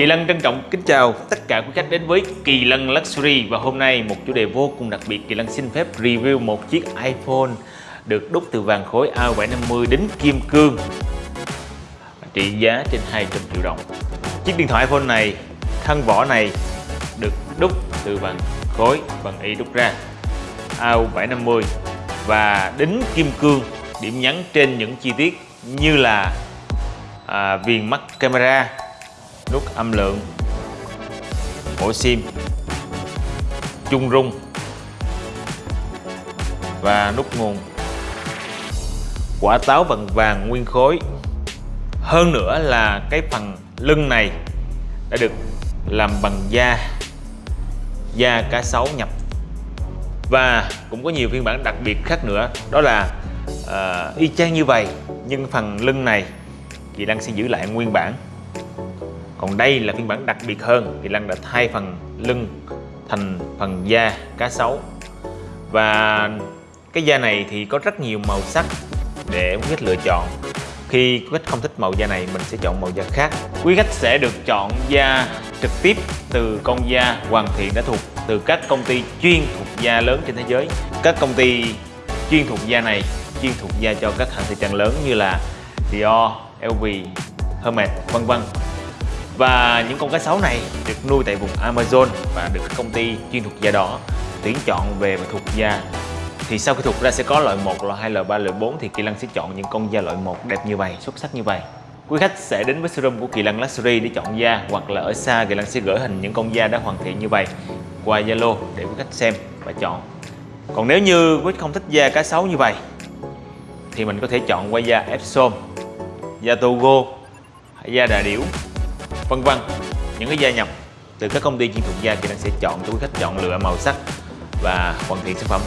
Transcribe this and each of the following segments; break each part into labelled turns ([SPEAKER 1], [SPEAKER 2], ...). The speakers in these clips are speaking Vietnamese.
[SPEAKER 1] Kỳ Lân trân trọng kính chào tất cả quý khách đến với Kỳ Lân Luxury. Và hôm nay một chủ đề vô cùng đặc biệt Kỳ Lân xin phép review một chiếc iPhone được đúc từ vàng khối A750 đến kim cương. Trị giá trên 200 triệu đồng. Chiếc điện thoại iPhone này, thân vỏ này được đúc từ vàng khối bằng y đúc ra. A750 và đính kim cương điểm nhấn trên những chi tiết như là à, viền mắt camera nút âm lượng. Ổ sim. Chung rung. Và nút nguồn. Quả táo bằng vàng nguyên khối. Hơn nữa là cái phần lưng này đã được làm bằng da. Da cá sấu nhập. Và cũng có nhiều phiên bản đặc biệt khác nữa. Đó là uh, y chang như vậy nhưng phần lưng này chị đang sẽ giữ lại nguyên bản còn đây là phiên bản đặc biệt hơn thì Lăng đã thay phần lưng thành phần da cá sấu. Và cái da này thì có rất nhiều màu sắc để quý khách lựa chọn. Khi quý khách không thích màu da này mình sẽ chọn màu da khác. Quý khách sẽ được chọn da trực tiếp từ con da hoàn thiện đã thuộc từ các công ty chuyên thuộc da lớn trên thế giới. Các công ty chuyên thuộc da này chuyên thuộc da cho các hãng thời trang lớn như là Dior, LV, Hermes vân vân và những con cá sấu này được nuôi tại vùng Amazon và được các công ty chuyên thuộc da đỏ tuyển chọn về và thuộc da. Thì sau khi thuộc ra sẽ có loại 1, loại 2, loại 3, loại 4 thì Kỳ Lân sẽ chọn những con da loại 1 đẹp như vậy, xuất sắc như vậy. Quý khách sẽ đến với showroom của Kỳ Lân Luxury để chọn da hoặc là ở xa Kỳ Lân sẽ gửi hình những con da đã hoàn thiện như vậy qua Zalo để quý khách xem và chọn. Còn nếu như quý khách không thích da cá sấu như vậy thì mình có thể chọn qua da Epsom da Togo da Đà Điểu vân vân. Những cái da nhập từ các công ty chuyên thuộc da thì đang sẽ chọn cho quý khách, chọn lựa màu sắc và hoàn thiện sản phẩm.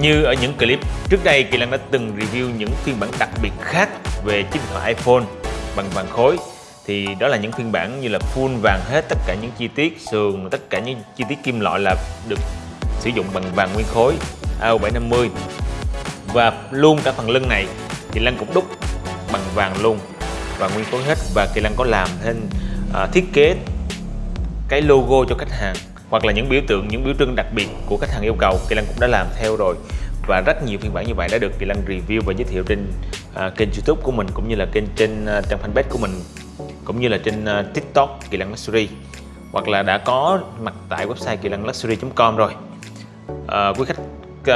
[SPEAKER 1] Như ở những clip trước đây, Kỳ Lan đã từng review những phiên bản đặc biệt khác về chiếc điện thoại iPhone bằng vàng khối. Thì đó là những phiên bản như là full vàng hết tất cả những chi tiết, sườn, tất cả những chi tiết kim loại là được sử dụng bằng vàng nguyên khối AO750 và luôn cả phần lưng này thì Lan cũng đúc bằng vàng luôn và nguyên khối hết và Kỳ Lan có làm thêm à, thiết kế cái logo cho khách hàng hoặc là những biểu tượng những biểu trưng đặc biệt của khách hàng yêu cầu Kỳ Lân cũng đã làm theo rồi. Và rất nhiều phiên bản như vậy đã được Kỳ Lân review và giới thiệu trên uh, kênh YouTube của mình cũng như là kênh trên uh, trang fanpage của mình cũng như là trên uh, TikTok Kỳ Lân Luxury hoặc là đã có mặt tại website kỳ lân luxury.com rồi. Uh, quý khách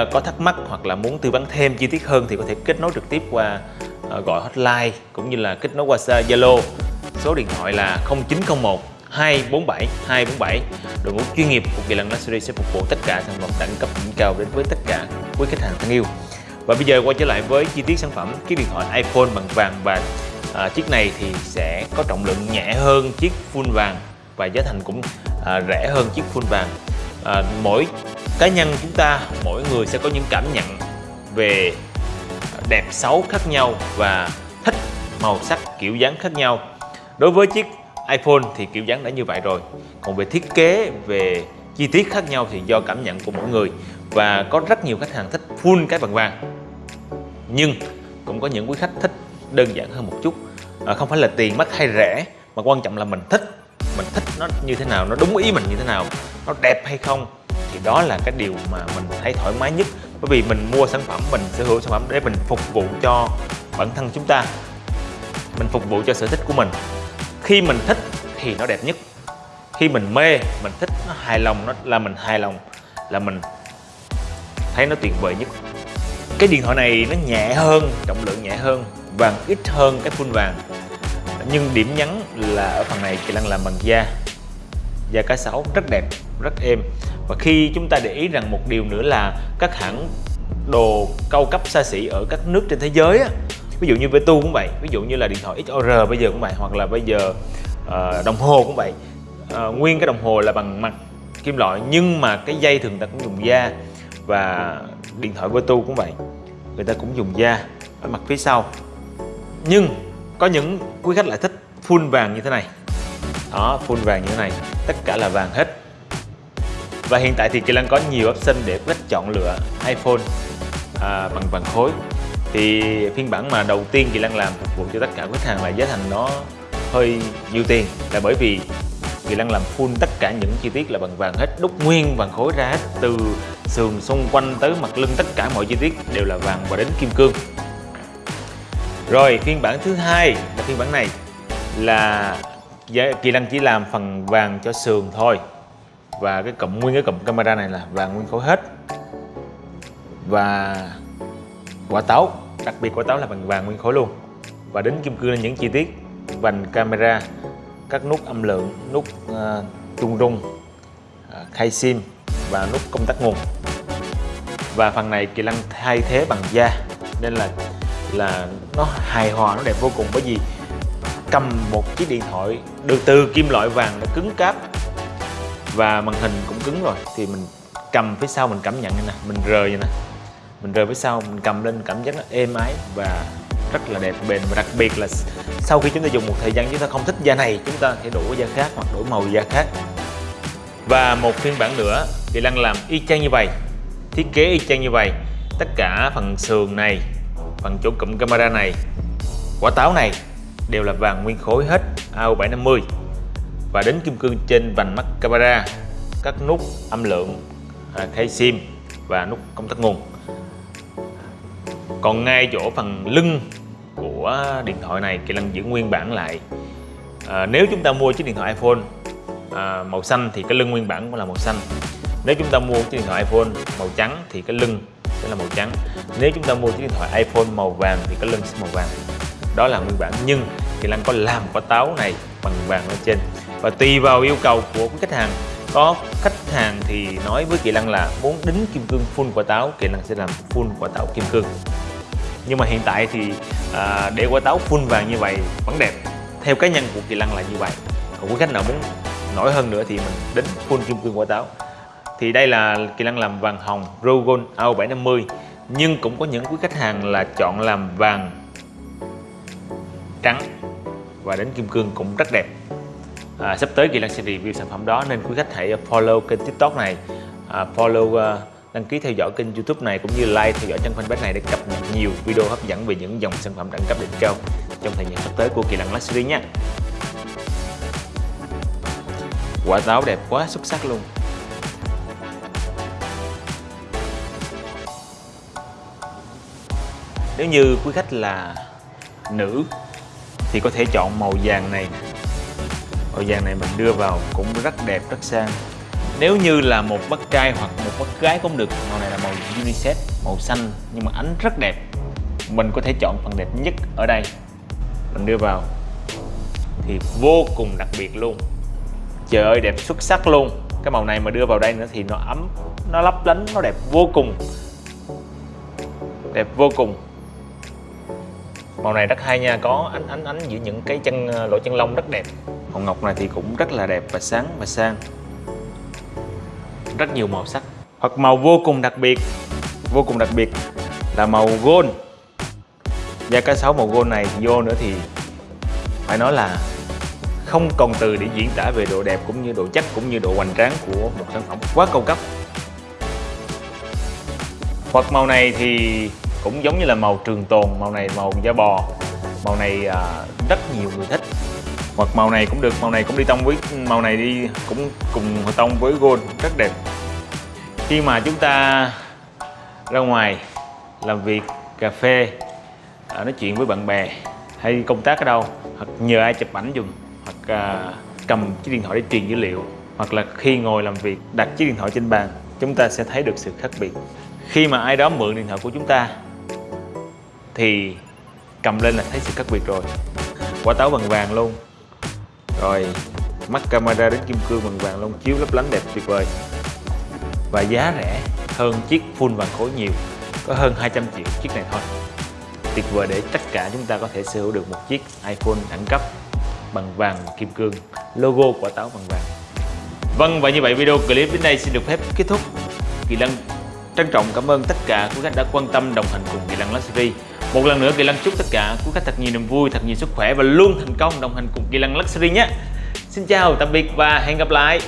[SPEAKER 1] uh, có thắc mắc hoặc là muốn tư vấn thêm chi tiết hơn thì có thể kết nối trực tiếp qua uh, gọi hotline cũng như là kết nối qua Zalo số điện thoại là 0901 247 247 đội ngũ chuyên nghiệp của Kỳ Lân Luxury sẽ phục vụ tất cả sản phẩm đẳng cấp đỉnh cao đến với tất cả quý khách hàng thân yêu. Và bây giờ quay trở lại với chi tiết sản phẩm chiếc điện thoại iPhone bằng vàng và à, chiếc này thì sẽ có trọng lượng nhẹ hơn chiếc full vàng và giá thành cũng à, rẻ hơn chiếc full vàng. À, mỗi cá nhân chúng ta mỗi người sẽ có những cảm nhận về đẹp xấu khác nhau và thích màu sắc kiểu dáng khác nhau đối với chiếc iPhone thì kiểu dáng đã như vậy rồi. Còn về thiết kế về chi tiết khác nhau thì do cảm nhận của mỗi người. Và có rất nhiều khách hàng thích full cái bằng vàng. Nhưng cũng có những quý khách thích đơn giản hơn một chút. À, không phải là tiền mắc hay rẻ mà quan trọng là mình thích. Mình thích nó như thế nào nó đúng ý mình như thế nào nó đẹp hay không. Thì đó là cái điều mà mình thấy thoải mái nhất. Bởi vì mình mua sản phẩm mình sở hữu sản phẩm để mình phục vụ cho bản thân chúng ta. Mình phục vụ cho sở thích của mình khi mình thích thì nó đẹp nhất. Khi mình mê mình thích nó hài lòng nó là mình hài lòng là mình thấy nó tuyệt vời nhất. Cái điện thoại này nó nhẹ hơn trọng lượng nhẹ hơn vàng ít hơn cái full vàng. Nhưng điểm nhấn là ở phần này chị đang làm bằng da. Da cá sấu rất đẹp rất êm. Và khi chúng ta để ý rằng một điều nữa là các hãng đồ cao cấp xa xỉ ở các nước trên thế giới á, ví dụ như Vertu cũng vậy ví dụ như là điện thoại XOR bây giờ cũng vậy hoặc là bây giờ uh, đồng hồ cũng vậy. Uh, nguyên cái đồng hồ là bằng mặt kim loại nhưng mà cái dây thường ta cũng dùng da và điện thoại Vertu cũng vậy. Người ta cũng dùng da ở mặt phía sau. Nhưng có những quý khách lại thích full vàng như thế này. Đó full vàng như thế này. Tất cả là vàng hết. Và hiện tại thì Kỳ Lân có nhiều option để quý khách chọn lựa iPhone à, bằng vàng khối thì phiên bản mà đầu tiên Kỳ lan làm phục vụ cho tất cả khách hàng là giá thành nó hơi nhiều tiền. Là bởi vì Kỳ lan làm full tất cả những chi tiết là bằng vàng hết, đúc nguyên, vàng khối ra hết, từ sườn xung quanh tới mặt lưng, tất cả mọi chi tiết đều là vàng và đến kim cương. Rồi, phiên bản thứ hai là phiên bản này là Kỳ lan chỉ làm phần vàng cho sườn thôi. Và cái cụm, nguyên cái cụm camera này là vàng nguyên khối hết. Và quả táo đặc biệt quả táo là bằng vàng nguyên khối luôn. Và đến kim cương là những chi tiết. Vành camera các nút âm lượng nút ờ, uh, trung rung uh, khai sim và nút công tắc nguồn. Và phần này kỳ lăng thay thế bằng da nên là là nó hài hòa nó đẹp vô cùng. Bởi vì cầm một chiếc điện thoại được từ kim loại vàng đã cứng cáp và màn hình cũng cứng rồi thì mình cầm phía sau mình cảm nhận như nè mình rời như nè mình rời phía sau, mình cầm lên, cảm giác nó êm ái và rất là đẹp. Bền và đặc biệt là sau khi chúng ta dùng một thời gian chúng ta không thích da này, chúng ta thể đổi da khác hoặc đổi màu da khác. Và một phiên bản nữa thì Lăng làm y chang như vậy, thiết kế y chang như vậy. Tất cả phần sườn này, phần chỗ cụm camera này, quả táo này đều là vàng nguyên khối hết AU750 và đến kim cương trên vành mắt camera các nút âm lượng à, khay sim và nút công tắc nguồn còn ngay chỗ phần lưng của điện thoại này Kỳ Lân giữ nguyên bản lại. À, nếu chúng ta mua chiếc điện thoại iPhone à, màu xanh thì cái lưng nguyên bản cũng là màu xanh. Nếu chúng ta mua chiếc điện thoại iPhone màu trắng thì cái lưng sẽ là màu trắng. Nếu chúng ta mua chiếc điện thoại iPhone màu vàng thì cái lưng sẽ màu vàng. Đó là nguyên bản nhưng Kỳ Lân có làm quả táo này bằng vàng ở trên. Và tùy vào yêu cầu của khách hàng có khách hàng thì nói với Kỳ lăng là muốn đính kim cương full quả táo Kỳ lăng sẽ làm full quả táo kim cương nhưng mà hiện tại thì à, để quả táo full vàng như vậy vẫn đẹp. Theo cá nhân của Kỳ Lân là như vậy. Còn quý khách nào muốn nổi hơn nữa thì mình đến full kim cương quả táo. Thì đây là Kỳ Lân làm vàng hồng Rogon AO750 nhưng cũng có những quý khách hàng là chọn làm vàng trắng và đến kim cương cũng rất đẹp. À, sắp tới Kỳ Lân sẽ review sản phẩm đó nên quý khách hãy follow kênh tiktok này. À, follow uh, đăng ký theo dõi kênh youtube này cũng như like theo dõi trang fanpage này để cập nhật nhiều video hấp dẫn về những dòng sản phẩm đẳng cấp đỉnh cao trong thời gian sắp tới của Kỳ Lân Luxury nhé. Quả táo đẹp quá xuất sắc luôn. Nếu như quý khách là nữ thì có thể chọn màu vàng này. Màu vàng này mình đưa vào cũng rất đẹp, rất sang nếu như là một bác trai hoặc một bác gái cũng được, màu này là màu unisex, màu xanh, nhưng mà ánh rất đẹp, mình có thể chọn phần đẹp nhất ở đây. Mình đưa vào. Thì vô cùng đặc biệt luôn. Trời ơi, đẹp xuất sắc luôn. Cái màu này mà đưa vào đây nữa thì nó ấm, nó lấp lánh, nó đẹp vô cùng. Đẹp vô cùng. Màu này rất hay nha, có ánh ánh ánh giữa những cái chân ờ, lỗ chân lông rất đẹp. Màu ngọc này thì cũng rất là đẹp và sáng và sang rất nhiều màu sắc. Hoặc màu vô cùng đặc biệt. Vô cùng đặc biệt là màu gold. Da cá sấu màu gold này vô nữa thì phải nói là không còn từ để diễn tả về độ đẹp cũng như độ chắc cũng như độ hoành tráng của một sản phẩm quá cao cấp. Hoặc màu này thì cũng giống như là màu trường tồn màu này màu da bò màu này à, rất nhiều người thích hoặc màu này cũng được màu này cũng đi tông với màu này đi cũng cùng tông với gold rất đẹp. Khi mà chúng ta ra ngoài làm việc cà phê à, nói chuyện với bạn bè hay công tác ở đâu hoặc nhờ ai chụp ảnh dùng hoặc uh, cầm chiếc điện thoại để truyền dữ liệu hoặc là khi ngồi làm việc đặt chiếc điện thoại trên bàn chúng ta sẽ thấy được sự khác biệt. Khi mà ai đó mượn điện thoại của chúng ta thì cầm lên là thấy sự khác biệt rồi. Quả táo bằng vàng luôn rồi, mắt camera đến kim cương bằng vàng lông chiếu lấp lánh đẹp tuyệt vời. Và giá rẻ hơn chiếc full vàng khối nhiều, có hơn 200 triệu chiếc này thôi. Tuyệt vời để tất cả chúng ta có thể sở hữu được một chiếc iPhone đẳng cấp bằng vàng kim cương, logo quả táo bằng vàng. Vâng và như vậy video clip đến đây xin được phép kết thúc. Kỳ Lân trân trọng cảm ơn tất cả quý khách đã quan tâm đồng hành cùng Kỳ Lân Luxury một lần nữa Kỳ Lăng chúc tất cả quý khách thật nhiều niềm vui, thật nhiều sức khỏe và luôn thành công đồng hành cùng Kỳ Lăng Luxury nhé. Xin chào, tạm biệt và hẹn gặp lại.